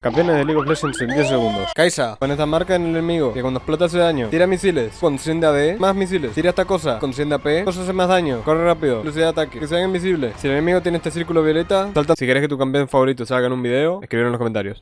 Campeones de League of Legends en 10 segundos. Kaisa, pon esta marca en el enemigo, que cuando explota hace daño. Tira misiles, con 100 de AD, más misiles. Tira esta cosa, con 100 de AP, cosa hace más daño. Corre rápido, velocidad de ataque, que sean invisibles. Si el enemigo tiene este círculo violeta, salta. Si quieres que tu campeón favorito salga en un video, escribir en los comentarios.